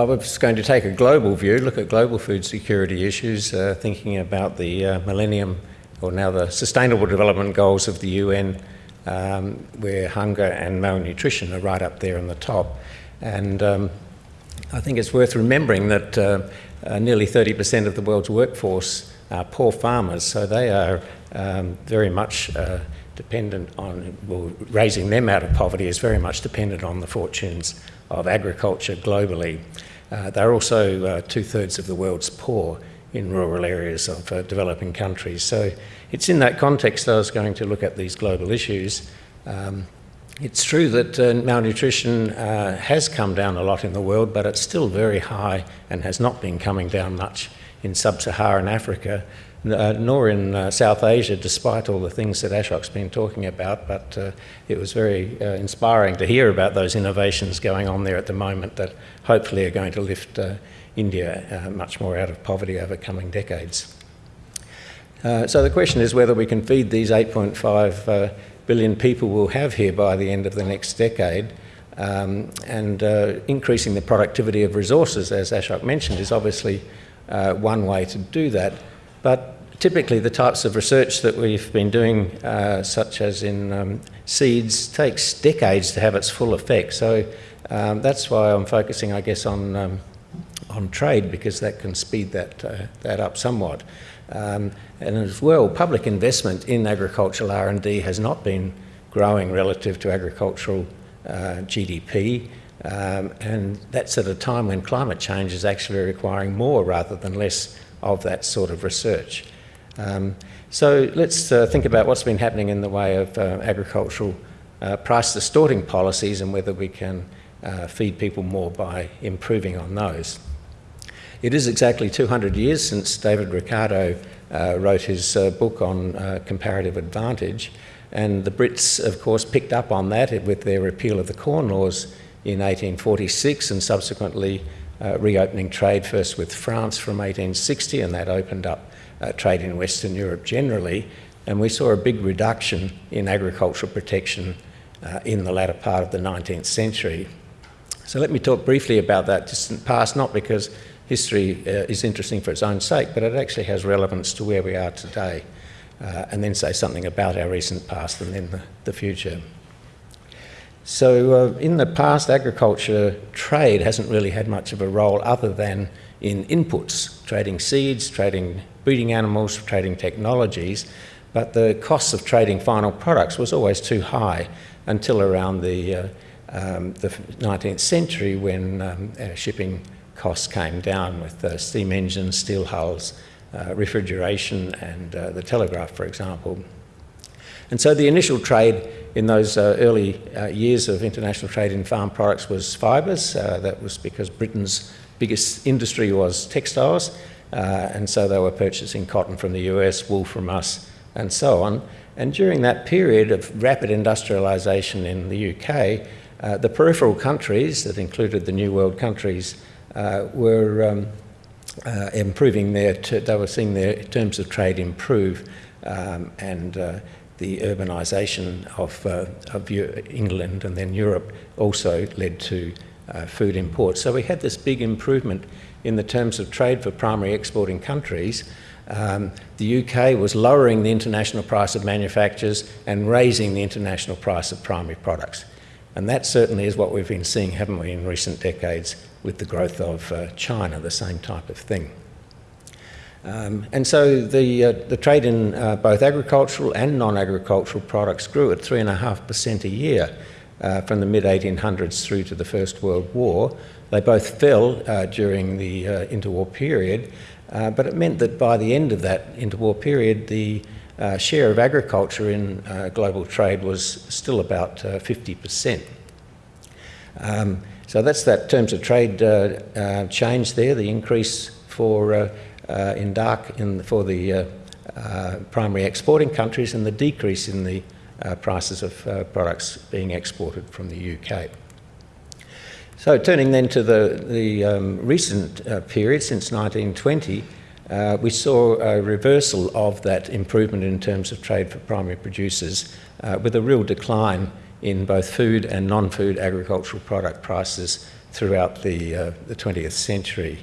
I was going to take a global view, look at global food security issues, uh, thinking about the uh, Millennium, or now the Sustainable Development Goals of the UN, um, where hunger and malnutrition are right up there on the top. And um, I think it's worth remembering that uh, uh nearly 30% of the world's workforce are poor farmers, so they are um, very much uh, dependent on, well, raising them out of poverty is very much dependent on the fortunes of agriculture globally. Uh, they're also uh, two-thirds of the world's poor in rural areas of uh, developing countries. So it's in that context I was going to look at these global issues. Um, it's true that uh, malnutrition uh, has come down a lot in the world, but it's still very high and has not been coming down much in sub-Saharan Africa uh, nor in uh, South Asia, despite all the things that Ashok's been talking about. But uh, it was very uh, inspiring to hear about those innovations going on there at the moment that hopefully are going to lift uh, India uh, much more out of poverty over coming decades. so the question is whether we can feed these 8.5 billion people we'll have here by the end of the next decade. Um, and increasing the productivity of resources, as Ashok mentioned, is obviously one way to do that. But typically the types of research that we've been doing, uh, such as in um, seeds, takes decades to have its full effect. So um, that's why I'm focusing, I guess, on, um, on trade, because that can speed that, uh, that up somewhat. Um, and as well, public investment in agricultural R&D has not been growing relative to agricultural uh, GDP. Um, and that's at a time when climate change is actually requiring more rather than less of that sort of research. Um, so let's uh, think about what's been happening in the way of uh, agricultural uh, price distorting policies and whether we can uh, feed people more by improving on those. It is exactly 200 years since David Ricardo uh, wrote his uh, book on comparative advantage and the Brits of course picked up on that with their repeal of the Corn Laws in 1846 and subsequently uh, reopening trade first with France from 1860 and that opened up uh, trade in Western Europe generally and we saw a big reduction in agricultural protection uh, in the latter part of the 19th century. So let me talk briefly about that distant past, not because history uh, is interesting for its own sake, but it actually has relevance to where we are today, uh, and then say something about our recent past and then the, the future. So uh, in the past, agriculture trade hasn't really had much of a role other than in inputs, trading seeds, trading breeding animals, trading technologies, but the costs of trading final products was always too high until around the, uh, um, the 19th century when um, uh, shipping costs came down with uh, steam engines, steel hulls, uh, refrigeration and uh, the telegraph, for example. And so the initial trade in those uh, early uh, years of international trade in farm products was fibres. Uh, that was because Britain's biggest industry was textiles, uh, and so they were purchasing cotton from the US, wool from us, and so on. And during that period of rapid industrialisation in the UK, uh, the peripheral countries, that included the New World countries, uh, were um, improving their, they were seeing their terms of trade improve um, and the urbanisation of, uh, of England and then Europe also led to uh, food imports. So we had this big improvement in the terms of trade for primary exporting countries. Um, the UK was lowering the international price of manufactures and raising the international price of primary products. And that certainly is what we've been seeing, haven't we, in recent decades with the growth of uh, China, the same type of thing. Um, and so the, uh, the trade in uh, both agricultural and non-agricultural products grew at 3.5% a year uh, from the mid-1800s through to the First World War. They both fell uh, during the uh, interwar period, uh, but it meant that by the end of that interwar period, the share of agriculture in global trade was still about 50%. Um, so that's that terms of trade change there, the increase for uh, in dark in, for the uh, uh, primary exporting countries and the decrease in the prices of products being exported from the UK. So turning then to the, the um, recent uh, period since 1920, uh, we saw a reversal of that improvement in terms of trade for primary producers uh, with a real decline in both food and non-food agricultural product prices throughout the, uh, the 20th century.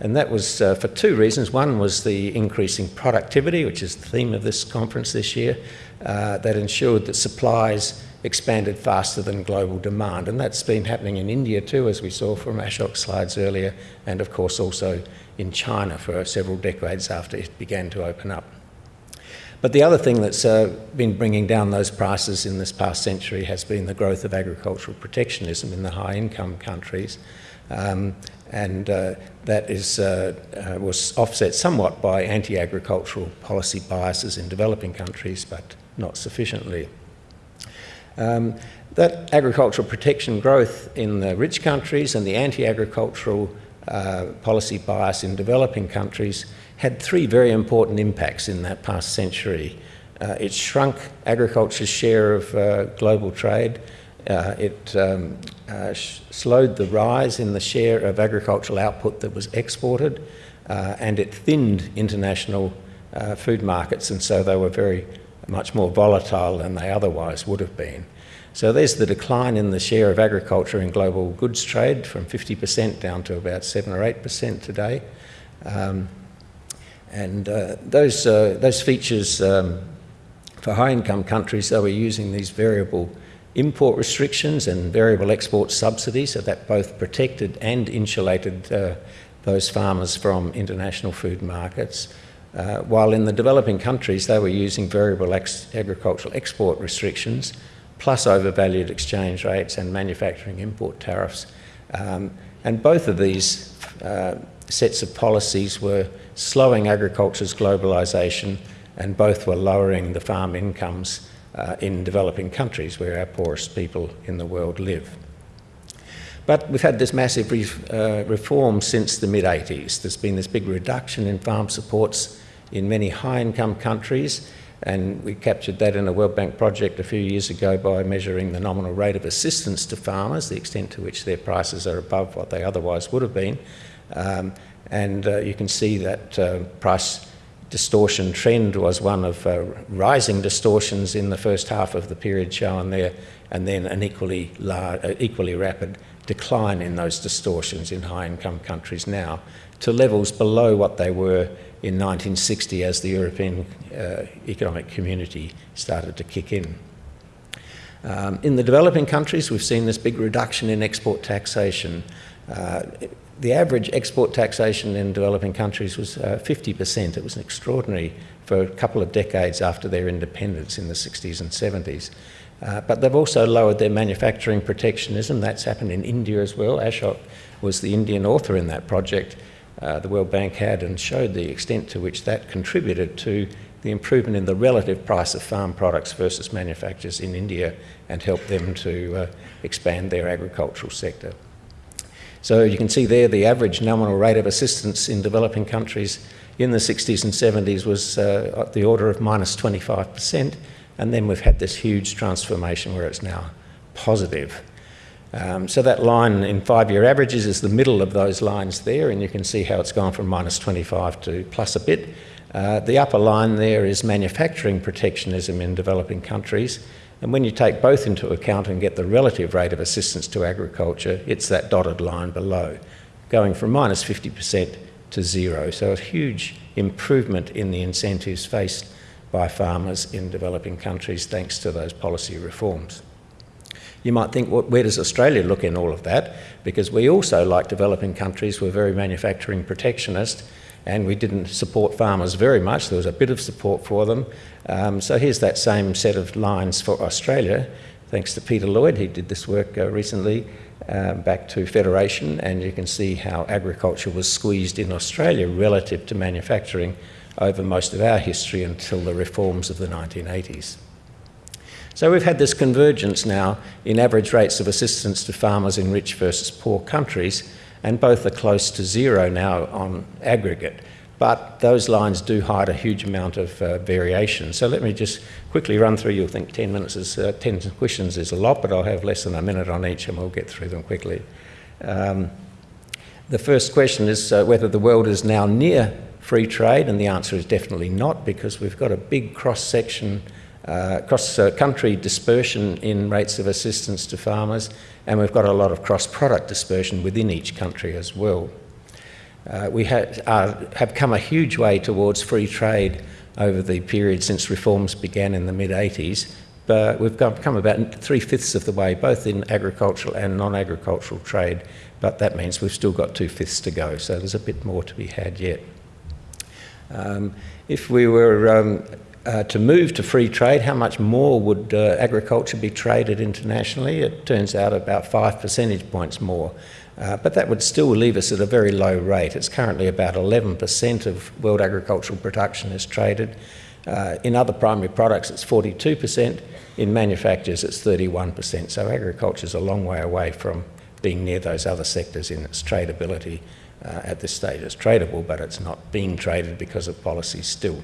And that was uh, for two reasons. One was the increasing productivity, which is the theme of this conference this year, uh, that ensured that supplies expanded faster than global demand. And that's been happening in India too, as we saw from Ashok's slides earlier, and of course also in China for several decades after it began to open up. But the other thing that's uh, been bringing down those prices in this past century has been the growth of agricultural protectionism in the high income countries. Um, and uh, that is, uh, uh, was offset somewhat by anti-agricultural policy biases in developing countries, but not sufficiently. Um, that agricultural protection growth in the rich countries and the anti-agricultural uh, policy bias in developing countries had three very important impacts in that past century. Uh, it shrunk agriculture's share of uh, global trade. It um, uh, slowed the rise in the share of agricultural output that was exported, uh, and it thinned international uh, food markets, and so they were very much more volatile than they otherwise would have been. So there's the decline in the share of agriculture in global goods trade from 50% down to about 7 or 8% today. Um, and uh, those, uh, those features um, for high income countries, they were using these variable import restrictions and variable export subsidies, so that both protected and insulated uh, those farmers from international food markets. Uh, while in the developing countries, they were using variable ex agricultural export restrictions, plus overvalued exchange rates and manufacturing import tariffs. Um, and both of these uh, sets of policies were slowing agriculture's globalisation and both were lowering the farm incomes uh, in developing countries where our poorest people in the world live. But we've had this massive re uh, reform since the mid-80s. There's been this big reduction in farm supports in many high-income countries and we captured that in a World Bank project a few years ago by measuring the nominal rate of assistance to farmers, the extent to which their prices are above what they otherwise would have been. Um, and uh, you can see that uh, price distortion trend was one of uh, rising distortions in the first half of the period shown there, and then an equally, large, uh, equally rapid decline in those distortions in high-income countries now to levels below what they were in 1960 as the European uh, economic community started to kick in. Um, in the developing countries, we've seen this big reduction in export taxation. Uh, the average export taxation in developing countries was uh, 50%. It was extraordinary for a couple of decades after their independence in the 60s and 70s. Uh, but they've also lowered their manufacturing protectionism. That's happened in India as well. Ashok was the Indian author in that project uh, the World Bank had and showed the extent to which that contributed to the improvement in the relative price of farm products versus manufacturers in India and helped them to uh, expand their agricultural sector. So you can see there the average nominal rate of assistance in developing countries in the 60s and 70s was uh, at the order of minus 25%, and then we've had this huge transformation where it's now positive. Um, so that line in five-year averages is the middle of those lines there, and you can see how it's gone from minus 25 to plus a bit. Uh, the upper line there is manufacturing protectionism in developing countries, and when you take both into account and get the relative rate of assistance to agriculture, it's that dotted line below, going from minus 50% to zero. So a huge improvement in the incentives faced by farmers in developing countries thanks to those policy reforms. You might think, well, where does Australia look in all of that? Because we also, like developing countries, were very manufacturing protectionist and we didn't support farmers very much. There was a bit of support for them. Um, so here's that same set of lines for Australia. Thanks to Peter Lloyd, he did this work uh, recently uh, back to Federation, and you can see how agriculture was squeezed in Australia relative to manufacturing over most of our history until the reforms of the 1980s. So we've had this convergence now in average rates of assistance to farmers in rich versus poor countries, and both are close to zero now on aggregate. But those lines do hide a huge amount of uh, variation. So let me just quickly run through. You'll think 10 minutes is, uh, 10 questions is a lot, but I'll have less than a minute on each and we'll get through them quickly. Um, the first question is uh, whether the world is now near free trade, and the answer is definitely not because we've got a big cross section uh, cross-country dispersion in rates of assistance to farmers, and we've got a lot of cross-product dispersion within each country as well. Uh, we ha uh, have come a huge way towards free trade over the period since reforms began in the mid-80s, but we've come about three-fifths of the way, both in agricultural and non-agricultural trade, but that means we've still got two-fifths to go, so there's a bit more to be had yet. Um, if we were um, uh, to move to free trade, how much more would uh, agriculture be traded internationally? It turns out about five percentage points more. Uh, but that would still leave us at a very low rate. It's currently about 11% of world agricultural production is traded. Uh, in other primary products, it's 42%. In manufactures, it's 31%. So agriculture is a long way away from being near those other sectors in its tradability uh, at this stage. It's tradable, but it's not being traded because of policy still.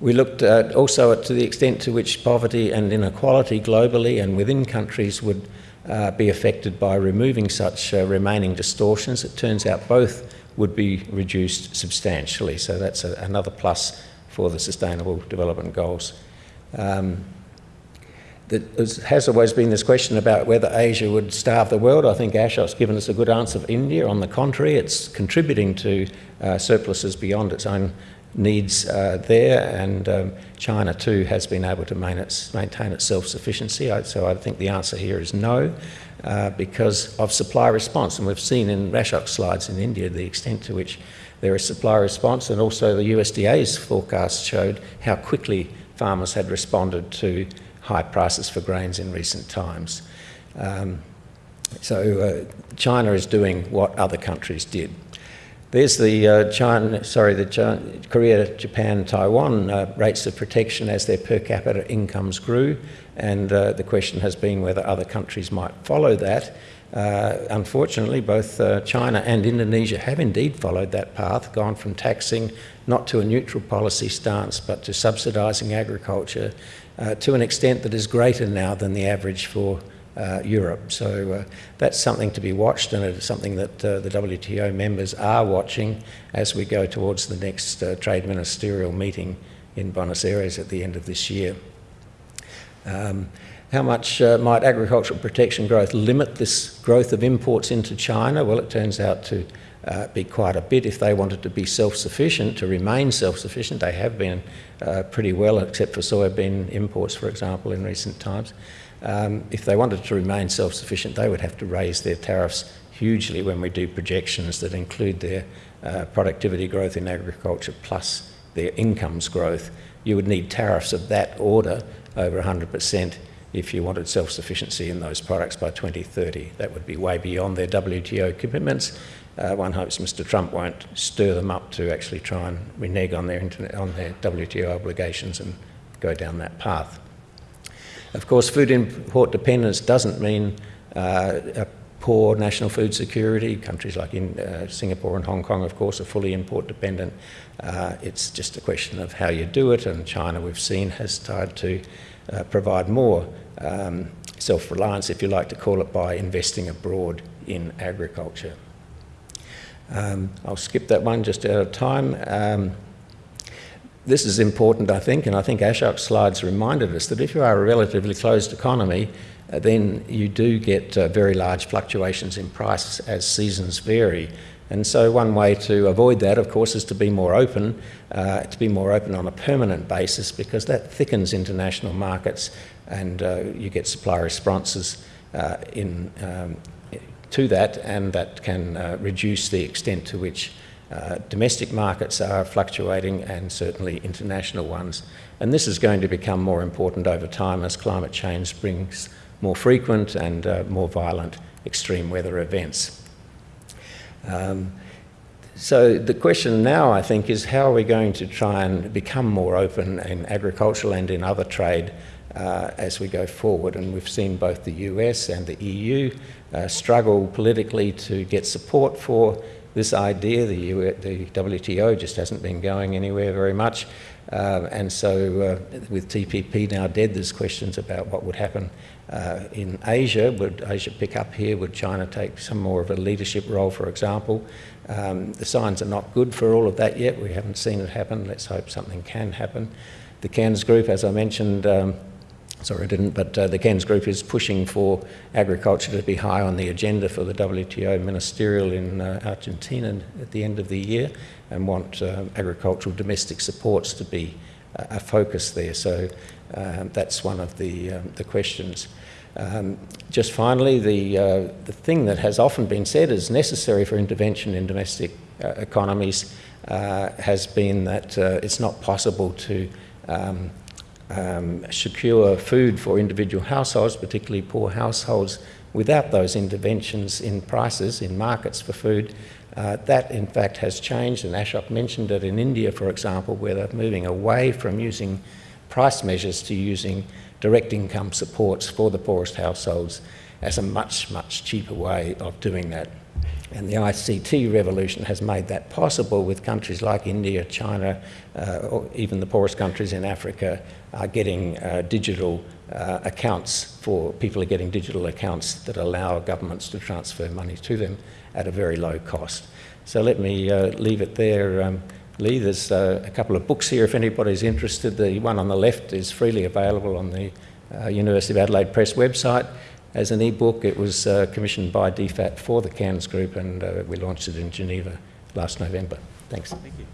We looked at also at to the extent to which poverty and inequality globally and within countries would uh, be affected by removing such uh, remaining distortions. It turns out both would be reduced substantially, so that's a, another plus for the Sustainable Development Goals. Um, there has always been this question about whether Asia would starve the world. I think Ashok's given us a good answer of India. On the contrary, it's contributing to uh, surpluses beyond its own needs uh, there, and um, China too has been able to maintain its, maintain its self-sufficiency. So I think the answer here is no, uh, because of supply response. And we've seen in Ashok's slides in India the extent to which there is supply response, and also the USDA's forecast showed how quickly farmers had responded to high prices for grains in recent times. Um, so uh, China is doing what other countries did. There's the uh, China, sorry, the China, Korea, Japan, Taiwan uh, rates of protection as their per capita incomes grew, and uh, the question has been whether other countries might follow that. Uh, unfortunately, both uh, China and Indonesia have indeed followed that path, gone from taxing not to a neutral policy stance, but to subsidising agriculture uh, to an extent that is greater now than the average for uh, Europe. So uh, that's something to be watched and it's something that uh, the WTO members are watching as we go towards the next uh, trade ministerial meeting in Buenos Aires at the end of this year. Um, how much uh, might agricultural protection growth limit this growth of imports into China? Well, it turns out to uh, be quite a bit if they wanted to be self-sufficient, to remain self-sufficient. They have been uh, pretty well, except for soybean imports, for example, in recent times. Um, if they wanted to remain self-sufficient, they would have to raise their tariffs hugely when we do projections that include their uh, productivity growth in agriculture plus their incomes growth. You would need tariffs of that order over 100% if you wanted self-sufficiency in those products by 2030. That would be way beyond their WTO commitments. Uh, one hopes Mr Trump won't stir them up to actually try and renege on their, on their WTO obligations and go down that path. Of course, food import dependence doesn't mean uh, a poor national food security. Countries like in, uh, Singapore and Hong Kong, of course, are fully import dependent. Uh, it's just a question of how you do it, and China, we've seen, has tried to uh, provide more um, self-reliance, if you like to call it, by investing abroad in agriculture. Um, I'll skip that one just out of time. Um, this is important, I think, and I think Ashok's slides reminded us that if you are a relatively closed economy, uh, then you do get uh, very large fluctuations in price as seasons vary. And so one way to avoid that, of course, is to be more open, uh, to be more open on a permanent basis because that thickens international markets and uh, you get supply responses uh, in, um, to that and that can uh, reduce the extent to which uh, domestic markets are fluctuating and certainly international ones. And this is going to become more important over time as climate change brings more frequent and uh, more violent extreme weather events. Um, so the question now, I think, is how are we going to try and become more open in agricultural and in other trade uh, as we go forward. And we've seen both the US and the EU uh, struggle politically to get support for this idea. The, U the WTO just hasn't been going anywhere very much. Uh, and so uh, with TPP now dead, there's questions about what would happen uh, in Asia. Would Asia pick up here? Would China take some more of a leadership role, for example? Um, the signs are not good for all of that yet. We haven't seen it happen. Let's hope something can happen. The Cairns Group, as I mentioned, um, sorry I didn't, but uh, the Cairns Group is pushing for agriculture to be high on the agenda for the WTO ministerial in uh, Argentina at the end of the year and want uh, agricultural domestic supports to be a focus there. So um, that's one of the, um, the questions. Um, just finally, the, uh, the thing that has often been said is necessary for intervention in domestic uh, economies uh, has been that uh, it's not possible to um, secure food for individual households, particularly poor households, without those interventions in prices, in markets for food. Uh, that, in fact, has changed, and Ashok mentioned it in India, for example, where they're moving away from using price measures to using direct income supports for the poorest households as a much, much cheaper way of doing that. And the ICT revolution has made that possible with countries like India, China, uh, or even the poorest countries in Africa are getting uh, digital uh, accounts for people are getting digital accounts that allow governments to transfer money to them at a very low cost. So let me uh, leave it there. Um, Lee, there's uh, a couple of books here if anybody's interested. The one on the left is freely available on the uh, University of Adelaide Press website as an e-book. It was uh, commissioned by DFAT for the Cairns Group and uh, we launched it in Geneva last November. Thanks. Thank you.